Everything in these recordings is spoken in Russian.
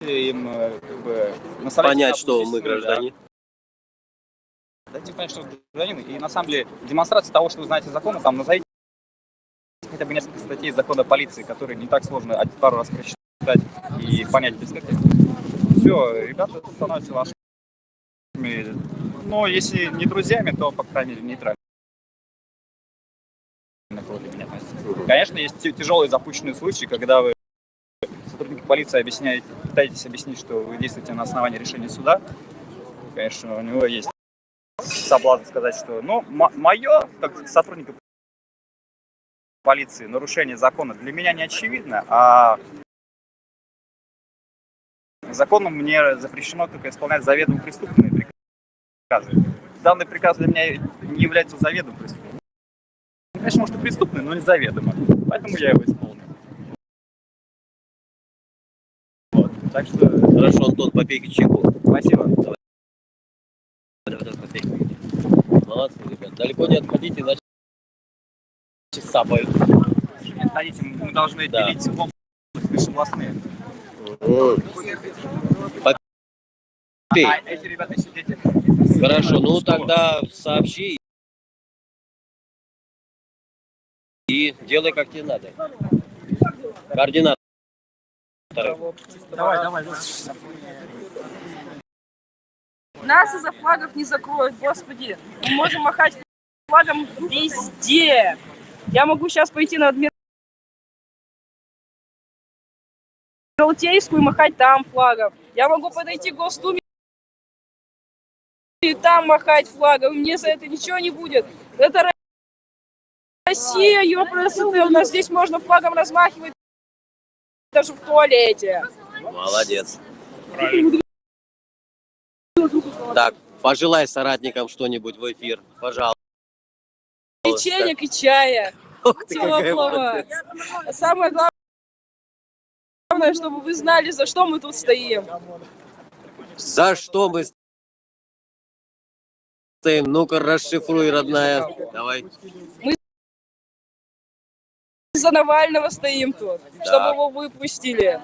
им э, как бы наставлять Понять, что мы истины, да. граждане. Дайте понять, что вы гражданин. И на самом деле демонстрация того, что вы знаете законы, там назовите хотя бы несколько статей закона полиции, которые не так сложно один пару раз прочитать и понять без. Все, ребята становятся вашими, ну, если не друзьями, то, по крайней мере, относятся. Конечно, есть тяжелые запущенные случаи, когда вы сотрудники полиции объясняете, пытаетесь объяснить, что вы действуете на основании решения суда. Конечно, у него есть соблазн сказать, что, ну, мое, как сотрудника полиции, нарушение закона для меня не очевидно, а законом мне запрещено только исполнять заведомо преступные приказы. Данный приказ для меня не является заведомо преступным. Конечно, может и преступный, но не заведомо. Поэтому я его исполнил. Так что Хорошо, Антон, попей чайку. спасибо. Давай, давай, попей. Молодцы, ребят. Далеко не отходите, иначе сапают. Отходите, мы должны Да. делить области межобластные. Попей. А эти ребята еще дети. Хорошо, ну тогда сообщи и делай как тебе надо. Координатор. Давай, давай. Нас из-за флагов не закроют, господи. Мы можем махать флагом везде. Я могу сейчас пойти на Адмиралтейскую и махать там флагом. Я могу подойти к Госдуме и там махать флагом. Мне за это ничего не будет. Это Россия, ёпрст, у нас здесь можно флагом размахивать даже в туалете. Молодец. Так, пожелай соратникам что-нибудь в эфир, пожалуйста. Печенек и чая. Какая Теплого. Самое главное, чтобы вы знали, за что мы тут стоим. За что мы стоим? Ну-ка, расшифруй, родная. Давай. За Навального стоим тут, чтобы его выпустили.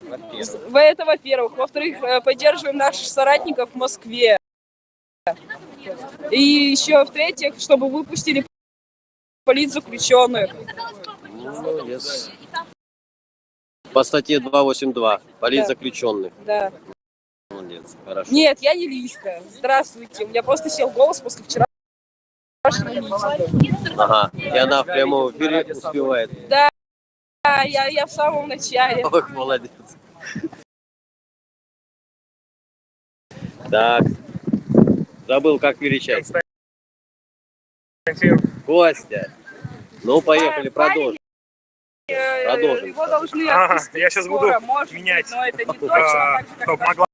В- Это во-первых. Во-вторых, э, поддерживаем наших соратников в Москве. И еще в-третьих, чтобы выпустили политзаключенных. Молодец. По статье 282. Политзаключенных. Да. Молодец. Хорошо. Нет, я не Лиска. Здравствуйте. У меня просто сел голос после вчера. Ага. И она в прямом эфире успевает. Да, я, я в самом начале. Ох, молодец. Так. Забыл, как величать. Костя. Ну, поехали, продолжим. Э, Продолжим. Его должны Ага, отпустить я скоро, буду может менять. быть, но это не точно. А, так же, как чтоб могла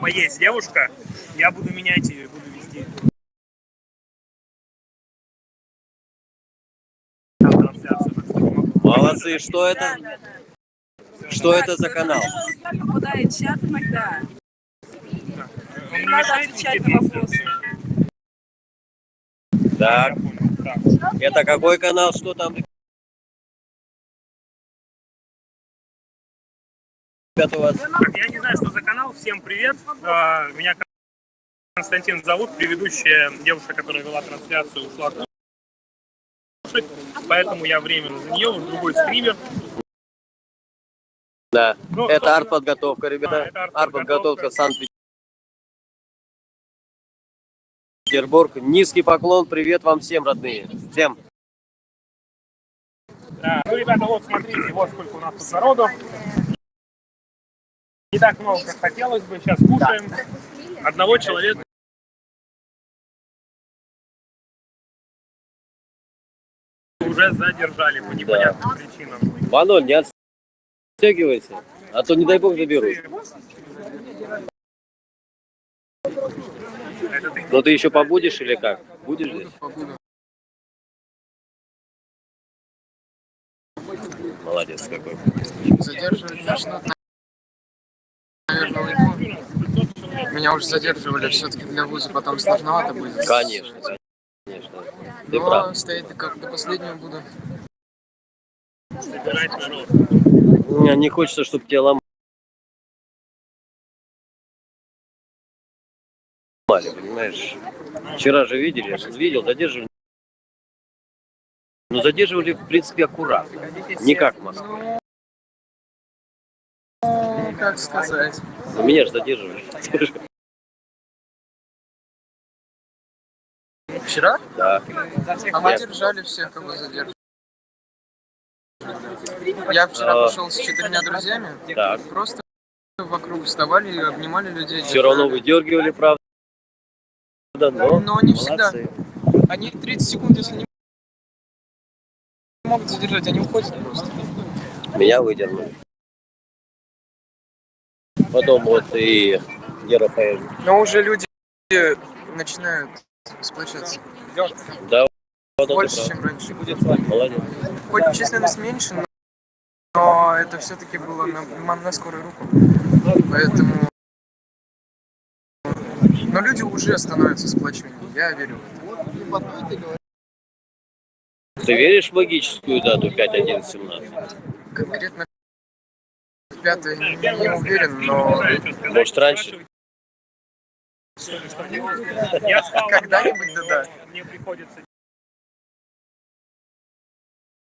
поесть девушка, я буду менять и буду вести. Молодцы. Что это? Что это за канал? Попадает чат иногда. Не Надо отвечать на вопросы. Так. Это какой канал? Что там? Ребята, у вас я не знаю, что за канал. Всем привет. А, Меня Константин зовут. Предыдущая девушка, которая вела трансляцию, ушла. Поэтому я временно за нее, вот другой стример. Да, Ну, это артподготовка, ребята. это артподготовка. Артподготовка Санкт-Петербург. Низкий поклон, привет вам всем, родные. Всем. Да. Ну, ребята, вот смотрите, вот сколько у нас тут народу. Не так много, как хотелось бы. Сейчас кушаем. Одного человека. Уже задержали по непонятным причинам. Ваноль, не отстегивайся, а то, не дай бог, заберут. Но ты еще побудешь или как? Будешь здесь? Молодец какой. Задерживать начнут, наверное, уйму. Меня уже задерживали, все-таки для вуза потом сложновато будет. Конечно ты ну, прав. стоит как до последнего буду. Собирать. Не, хочется, чтобы тебя ломали. понимаешь? Вчера же видели, видел, задерживали. Но задерживали, в принципе, аккуратно. Не как в Москве. Ну, как сказать. Ну, меня же задерживали. Вчера? Да. А мы держали всех, кого задерживали. Я вчера А. пошел с четырьмя друзьями. Так. Просто вокруг вставали и обнимали людей. Все равно выдергивали, правда. Но, Но не всегда. Они 30 секунд, если не могут задержать, они уходят просто. Меня выдернули. Потом вот и Ерофеев. Но уже люди начинают сплочаться. Да, Больше, чем раньше. Молодец. Хоть численность меньше, но, но это все-таки было на, на скорую руку. Поэтому... Но люди уже становятся сплоченнее, я верю в это. Ты веришь в магическую дату 5.11.17? Конкретно в пятое не, не уверен, но Может, раньше? Я спал когда-нибудь, да-да. мне приходится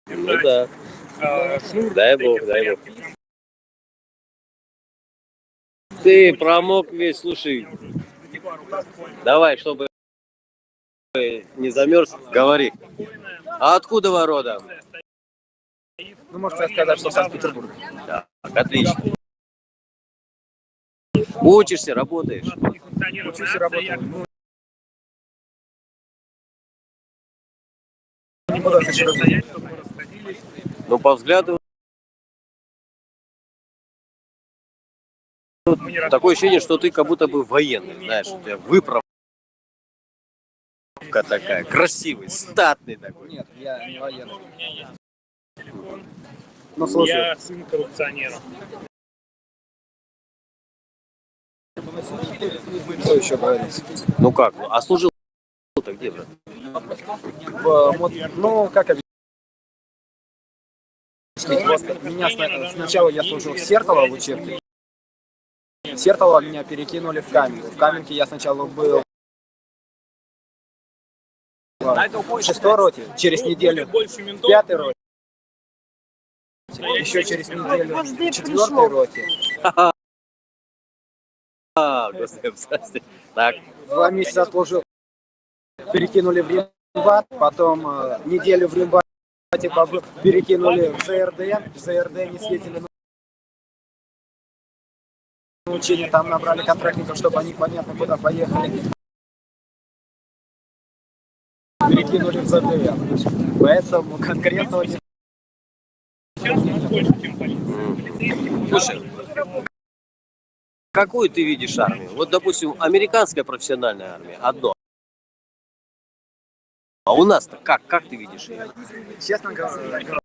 Ну да. э, шнур Дай бог, дай бог. Ты промок весь, слушай. Давай, чтобы не замерз, говори. А откуда вы родом? Ну, можете сказать, что Санкт-Петербург. Так, отлично. Учишься, работаешь? Учусь и работаю. Ну, ты Ну, по взгляду, такое ощущение, что ты как будто бы военный, знаешь, у тебя выправка такая, красивый, статный такой. Нет, я не военный. Ну, слушай, Я сын коррупционера. Что еще говорить? Ну как, ну, а служил то где, брат? В Ну, как объяснить? Просто меня сна- сначала я служил в Сертово в учебке. Сертово меня перекинули в Каменку. В Каменке я сначала был в шестой роте, через неделю в пятой роте, еще через неделю в четвертой роте. А, прости. Так, Два месяца служил, перекинули в Римбат, потом э, неделю в Римбате перекинули в ЗРД, в ЗРД не съездили на учение, там набрали контрактников, чтобы они понятно куда поехали. Перекинули в ЗД. Поэтому полиция. слушай, какую ты видишь армию? Вот, допустим, американская профессиональная армия, одно. А у нас-то как, как ты видишь ее? честно говоря,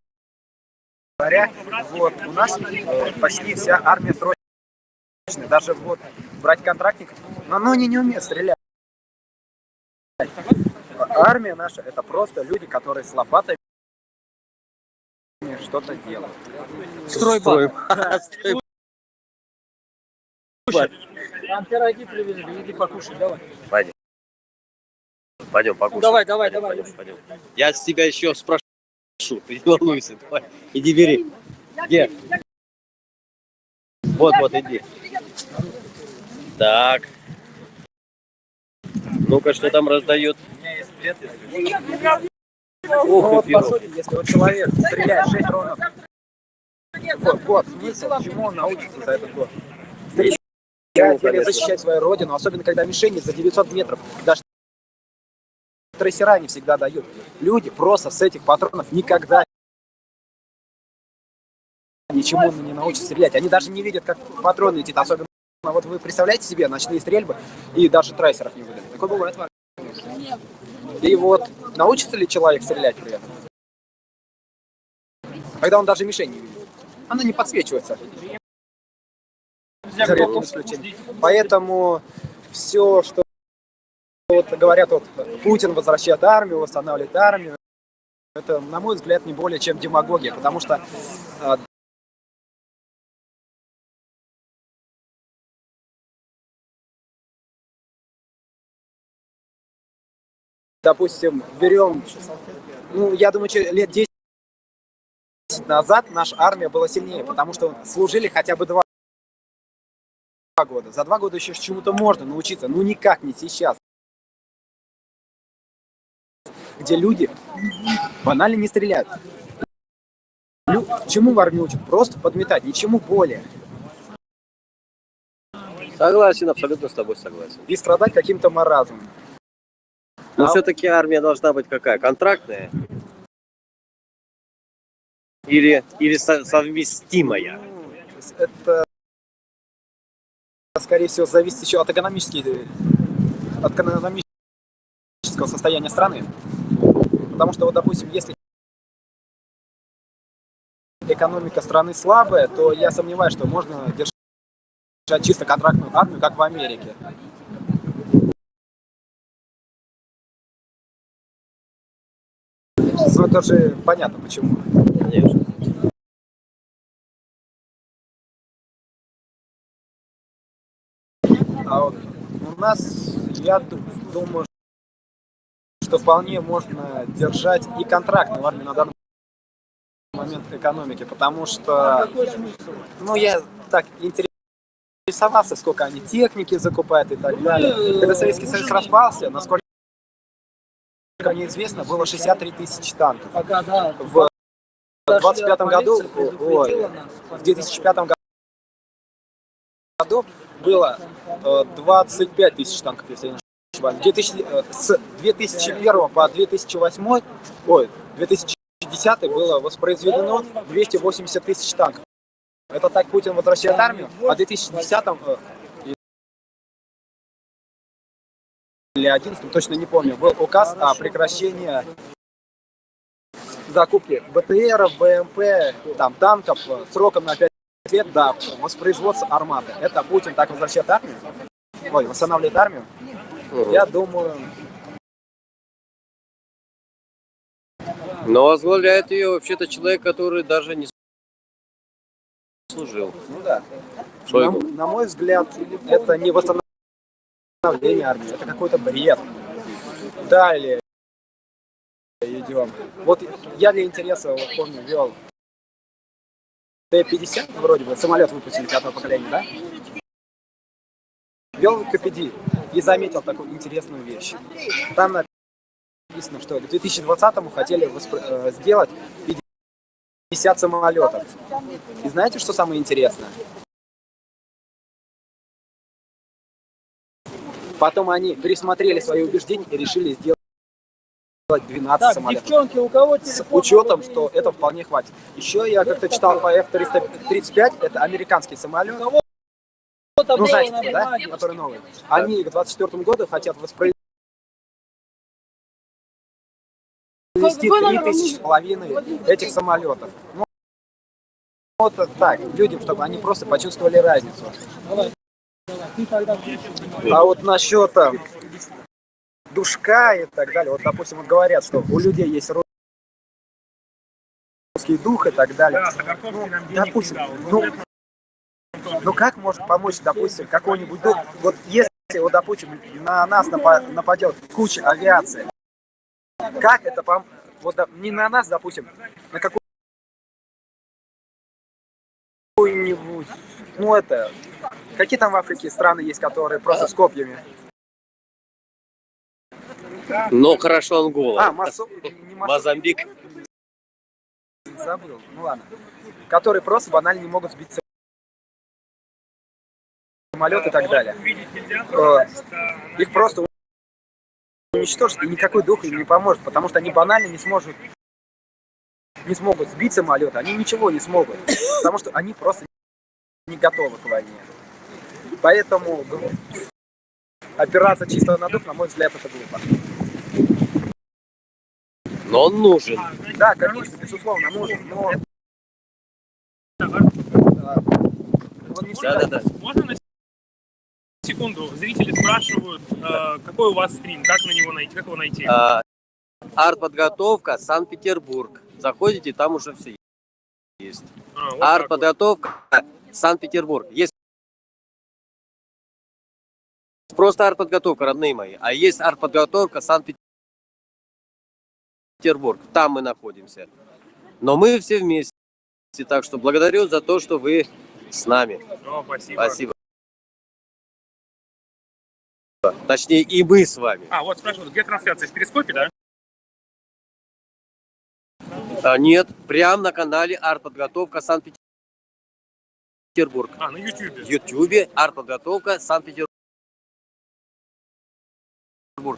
вот у нас э, почти вся армия срочная. Даже вот брать контрактников, но они не умеют стрелять. Армия наша это просто люди, которые с лопатами что-то делают. Стройбат. Там пироги привезли, иди покушай, давай. Пойдем. Пойдем, покушаем. Давай, давай, давай. Пойдем, пойдем. Я с тебя еще спрошу, ты не волнуйся. Давай, иди бери. Где? Вот, вот, иди. Так. Ну-ка, что там раздают? Ну Ох, вот и по пирог. сути, если вот человек стреляет 6 ронов в год, смысл, чему он научится за этот год? Или защищать свою родину, особенно когда мишени за 900 метров, даже трассера не всегда дают. Люди просто с этих патронов никогда ничему не научатся стрелять. Они даже не видят, как патроны летит, особенно вот вы представляете себе ночные стрельбы и даже трассеров не выдают. Такое бывает в армии. И вот научится ли человек стрелять при этом? Когда он даже мишень не видит. Она не подсвечивается. Поэтому все, что вот говорят, вот, Путин возвращает армию, восстанавливает армию, это, на мой взгляд, не более чем демагогия, потому что э, допустим, берем, ну, я думаю, лет 10 назад наша армия была сильнее, потому что служили хотя бы два года. За два года еще чему-то можно научиться, ну никак не сейчас. Где люди банально не стреляют. Лю- Чему в армии учат? Просто подметать, ничему более. Согласен, абсолютно с тобой согласен. И страдать каким-то маразмом. Но А- все-таки армия должна быть какая? Контрактная? Или, или со- совместимая? Это, скорее всего, зависит еще от экономического состояния страны. Потому что, вот, допустим, если экономика страны слабая, то я сомневаюсь, что можно держать чисто контрактную армию, как в Америке. Ну, это же понятно, почему. Конечно. А вот у нас, я ду- думаю, что вполне можно держать и контрактную армию на данный момент экономики, потому что, ну, я так интересовался, сколько они техники закупают и так далее. Когда Советский Союз распался, насколько мне известно, было 63 тысячи танков. В 25 году, ой, в 2005 году году было э, 25 тысяч танков, если я не ошибаюсь. 2000, э, с 2001 по 2008, ой, 2010 было воспроизведено 280 тысяч танков. Это так Путин возвращает армию, а в 2010 э, или 11 точно не помню, был указ о прекращении закупки БТРов, БМП, там, танков э, сроком на 5 лет до воспроизводства арматы. Это Путин так возвращает армию? Ой, восстанавливает армию? Я думаю, Но возглавляет ее вообще-то человек, который даже не служил. ну да. На, на мой взгляд, это не восстановление армии, это какой-то бред. Далее идем. Вот я для интереса, вот помню, вел Т-50, вроде бы, самолет выпустили пятого поколения, да? Вел КПД и заметил такую интересную вещь. Там написано, что к 2020-му хотели э, сделать 50 самолетов. И знаете, что самое интересное? Потом они пересмотрели свои убеждения и решили сделать 12 Так, самолетов. девчонки, у кого С телефон? учетом, что это вполне хватит. Еще я как-то читал по F-335, это американский самолет, ну знаете, на да, который новый. Они к 24 году хотят воспроизвести Какой номер 3 тысячи с половиной этих самолетов. Ну, вот так, людям, чтобы они просто почувствовали разницу. А вот насчет там, душка и так далее, вот, допустим, вот говорят, что у людей есть русский дух и так далее. Да, нам денег Допустим, дал. ну, ну как может помочь, допустим, какой-нибудь дух? Вот если, вот, допустим, на нас напа- нападет куча авиации, как это пом... Вот не на нас, допустим, на какую-нибудь, ну это, какие там в Африке страны есть, которые просто с копьями? Но хорошо Ангола. А, Масо... не Масо... Мозамбик. забыл, ну ладно. Которые просто банально не могут сбить самолет и так далее. Э, Их просто уничтожить, и никакой дух им не поможет, потому что они банально не смогут не смогут сбить самолет, они ничего не смогут, потому что они просто не готовы к войне. Поэтому опираться чисто на дух, на мой взгляд, это глупо. Он нужен. Да, конечно, безусловно, нужен, но не всегда Да-да-да. Можно на секунду? Зрители спрашивают, э, какой у вас стрим, как на него найти, как его найти? А, Артподготовка Санкт-Петербург. Заходите, там уже все есть. А, вот так вот. Артподготовка Санкт-Петербург. Есть просто артподготовка, родные мои. А есть артподготовка Санкт-Петербург. Санкт-Петербург. Там мы находимся. Но мы все вместе. Так что благодарю за то, что вы с нами. О, спасибо. Спасибо. Точнее, и мы с вами. А, вот спрашивают, где трансляция? В Перископе, да? А, нет, прямо на канале артподготовка Санкт-Петербург. А, на YouTube. В Ютубе артподготовка Санкт-Петербург.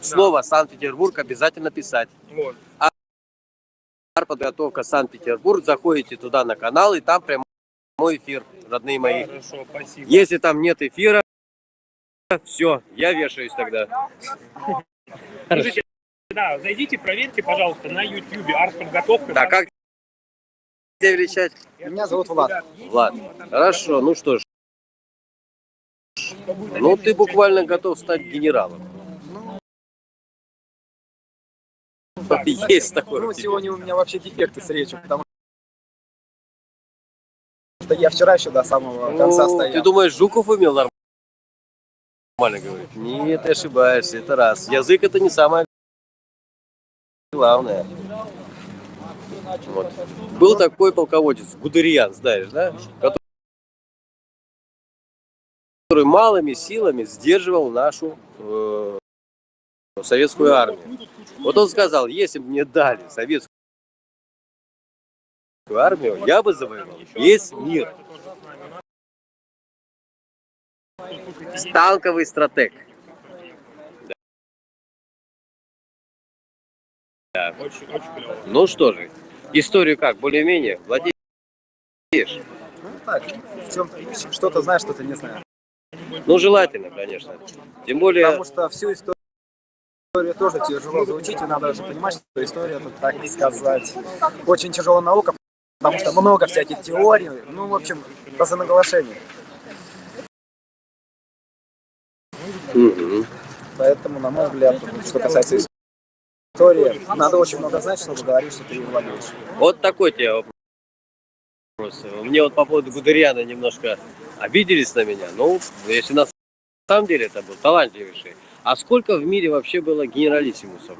Слово Санкт-Петербург обязательно писать. Вот. Артподготовка Санкт-Петербург. Заходите туда на канал, и там прямой эфир, родные мои. Хорошо, спасибо. Если там нет эфира, все, я вешаюсь тогда. Слушайте, да, зайдите, проверьте, пожалуйста, на YouTube артподготовка. Так, как тебя величать? Меня зовут Влад. Влад. Хорошо, ну что ж. Ну, ты буквально готов стать генералом. Есть такое. Ну, в тебе. сегодня у меня вообще дефекты с речью, потому что я вчера еще до самого конца Ну, стоял. Ты думаешь, Жуков умел нормально говорить? Нет, ты ошибаешься, это раз. Язык это не самое главное. Вот. Был такой полководец, Гудериан, знаешь, да? Который который малыми силами сдерживал нашу э, советскую армию. Вот он сказал, если бы мне дали советскую армию, я бы завоевал весь мир. Танковый стратег. Очень, очень клево. Ну что же, историю как, более-менее владеешь? Ну, так, в чем что-то знаешь, что-то не знаю. Ну, желательно, конечно. Тем более, Потому что всю историю тоже тяжело заучить, и надо же понимать, что история, это, так сказать, очень тяжелая наука, потому что много всяких теорий, ну, в общем, просто наглашение. Мгм. Поэтому, на мой взгляд, что касается истории, надо очень много знать, чтобы говорить, что ты ее владеешь. вот такой тебе вопрос. Мне вот по поводу Гудериана немножко обиделись на меня. Ну, если на самом деле это был талантливейший. А сколько в мире вообще было генералиссимусов?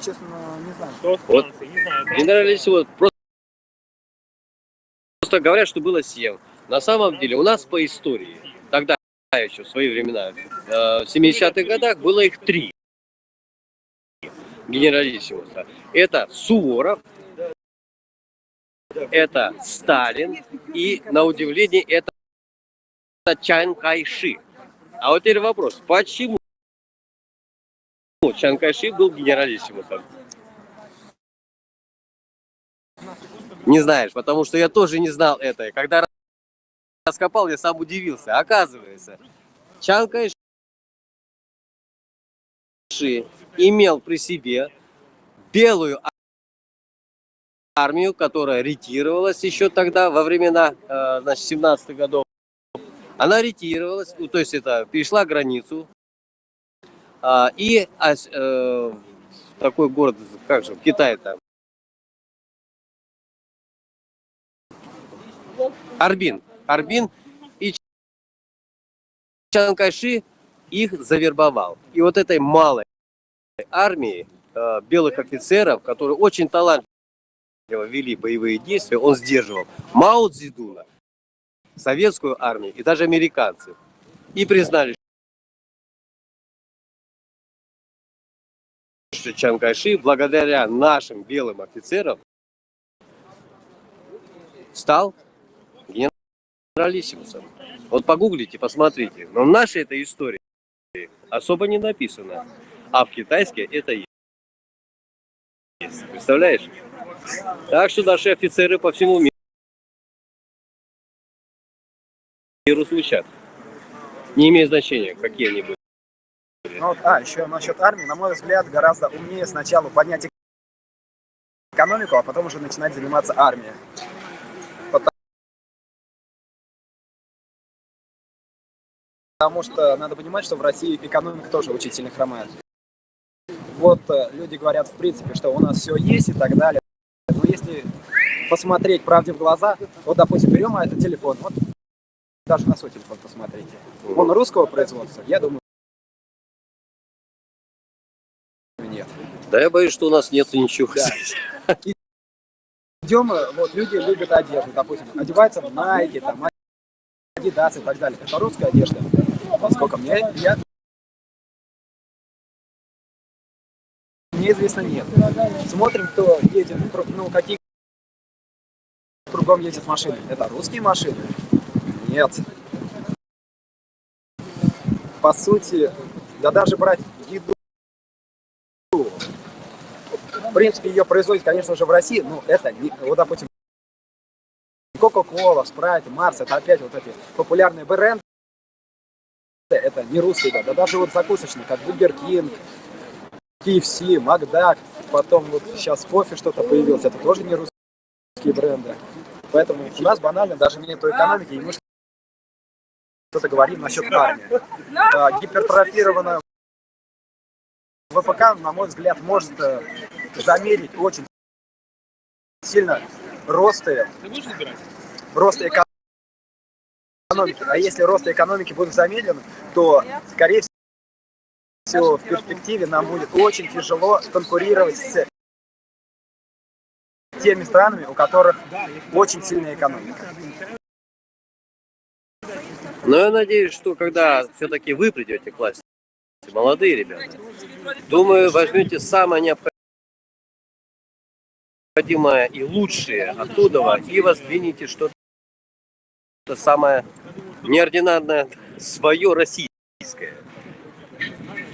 Честно, не знаю. Что Вот. Не знаю. Генералиссимус просто, просто говорят, что было 7. На самом деле у нас по истории, тогда еще в свои времена, э, в 70-х годах было их три генералиссимуса. Это Суворов, это Сталин и, на удивление, это Чан Кайши. А вот теперь вопрос, почему Чан Кайши был генералиссимусом? Не знаешь, потому что я тоже не знал это. Когда раскопал, я сам удивился. Оказывается, Чан Кайши имел при себе белую армию, которая ретировалась еще тогда, во времена, э, значит, 17 годов. Она ретировалась, ну, то есть это перешла границу. а, и а, э, такой город, как же, в Китае там, Арбин. Арбин и Чан Кайши их завербовал. И вот этой малой армии э, белых офицеров, которые очень талантливо вели боевые действия, он сдерживал Мао Цзэдуна, советскую армию и даже американцев. И признали, что Чан Кайши, благодаря нашим белым офицерам, стал генералиссимусом. Вот погуглите, посмотрите. Но в нашей этой истории особо не написано. А в китайской это есть. Представляешь? Так что наши офицеры по всему ми- миру звучат. Не имеет значения, какие они были. Ну, вот, а, еще насчет армии, на мой взгляд, гораздо умнее сначала поднять экономику, а потом уже начинать заниматься армией. Потому что надо понимать, что в России экономика тоже очень сильно хромает. Вот э, люди говорят, в принципе, что у нас все есть и так далее. Но если посмотреть правде в глаза, вот, допустим, берем этот телефон, вот даже на свой телефон посмотрите. Он русского производства? Я думаю, нет. Да я боюсь, что у нас нет ничего. Да. Идем, вот люди любят одежду, допустим, одеваются в Nike, там, Adidas и так далее. Это русская одежда. Поскольку мне, я, мне известно нет. Смотрим, кто едет, ну, какие кругом ездят машины. Это русские машины? Нет. По сути, да даже брать еду, в принципе, ее производят, конечно же, в России, но это, не, вот, допустим, Coca-Cola, Sprite, Марс, это опять вот эти популярные бренды, это не русские, да, да даже вот закусочные, как Burger King, KFC, Макдак, потом вот сейчас кофе что-то появилось, это тоже не русские бренды. Поэтому у нас банально даже нет экономики, и мы что-то говорим насчет армии. А, гипертрофированная ВПК, на мой взгляд, может э, замерить очень сильно росты, рост экономики. А если рост экономики будет замедлен, то, скорее всего, в перспективе нам будет очень тяжело конкурировать с теми странами, у которых очень сильная экономика. Но я надеюсь, что когда все-таки вы придете к власти, молодые ребята, думаю, возьмете самое необходимое и лучшее оттуда и воздвинете что-то самое неординарное, свое российское.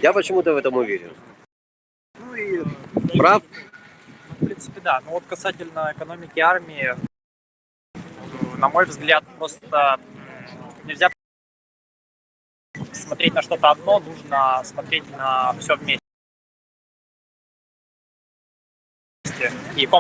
Я почему-то в этом уверен. Ну и, Прав? в принципе, да. Но вот касательно экономики армии, на мой взгляд, просто нельзя смотреть на что-то одно, нужно смотреть на все вместе.